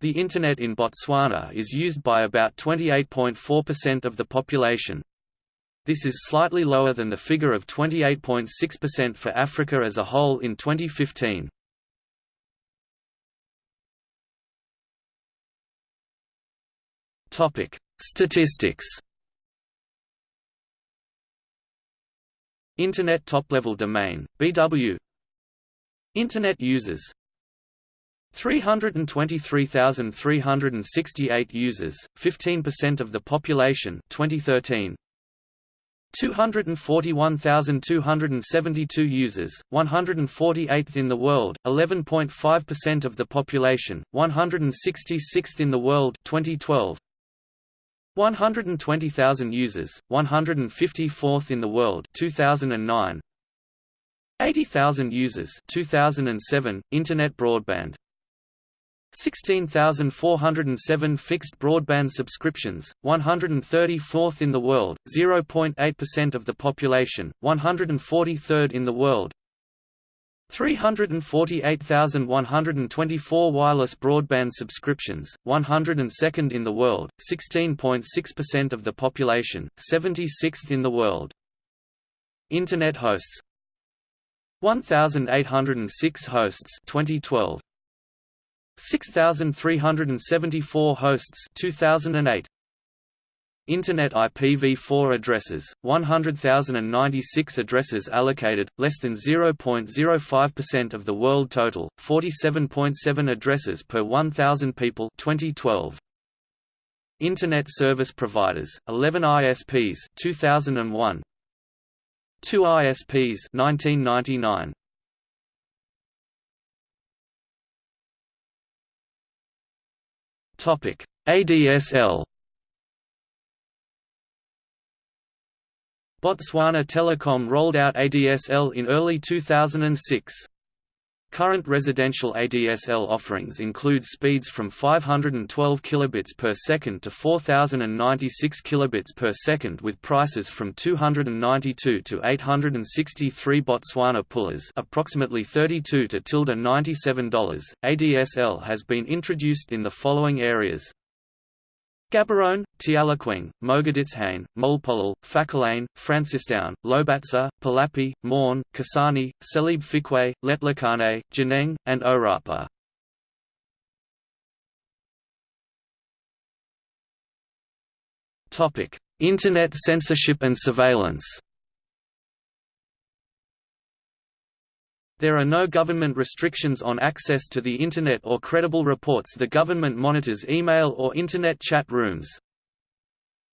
The Internet in Botswana is used by about 28.4% of the population. This is slightly lower than the figure of 28.6% for Africa as a whole in 2015. Topic: Statistics. Internet top-level domain (BW). Internet users 323,368 users, 15% of the population 2013. 241,272 users, 148th in the world, 11.5% of the population, 166th in the world 2012. 120,000 users, 154th in the world 2009. 80,000 users 2007, Internet broadband 16,407 fixed broadband subscriptions, 134th in the world, 0.8% of the population, 143rd in the world 348,124 wireless broadband subscriptions, 102nd in the world, 16.6% of the population, 76th in the world. Internet hosts 1,806 hosts 2012 6,374 hosts 2008 Internet IPv4 addresses, 100,096 addresses allocated, less than 0.05% of the world total, 47.7 addresses per 1,000 people 2012. Internet service providers, 11 ISPs 2001. 2 ISPs 1999. Topic: ADSL. Botswana Telecom rolled out ADSL in early 2006. Current residential ADSL offerings include speeds from 512 kilobits per second to 4096 kilobits per second with prices from 292 to 863 Botswana pulas, approximately 32 to tilde $97. ADSL has been introduced in the following areas: Gaborone, Tlokweng, Mogoditshane, Molepolole, Phakalane, Francistown, Lobatse, Palapye, Morne, Kasane, Selebi-Phikwe, Letlhakane, Jwaneng, and Orapa. Internet censorship and surveillance There are no government restrictions on access to the Internet or credible reports the government monitors email or Internet chat rooms.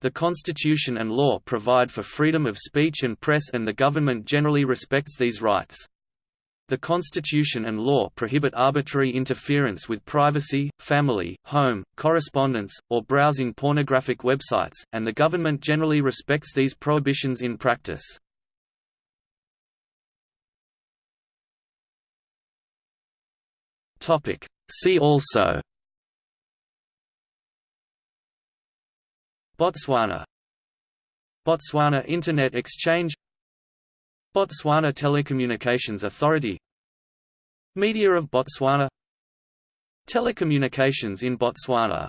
The Constitution and law provide for freedom of speech and press and the government generally respects these rights. The Constitution and law prohibit arbitrary interference with privacy, family, home, correspondence, or browsing pornographic websites, and the government generally respects these prohibitions in practice. Topic. See also Botswana Botswana Internet Exchange Botswana Telecommunications Authority Media of Botswana Telecommunications in Botswana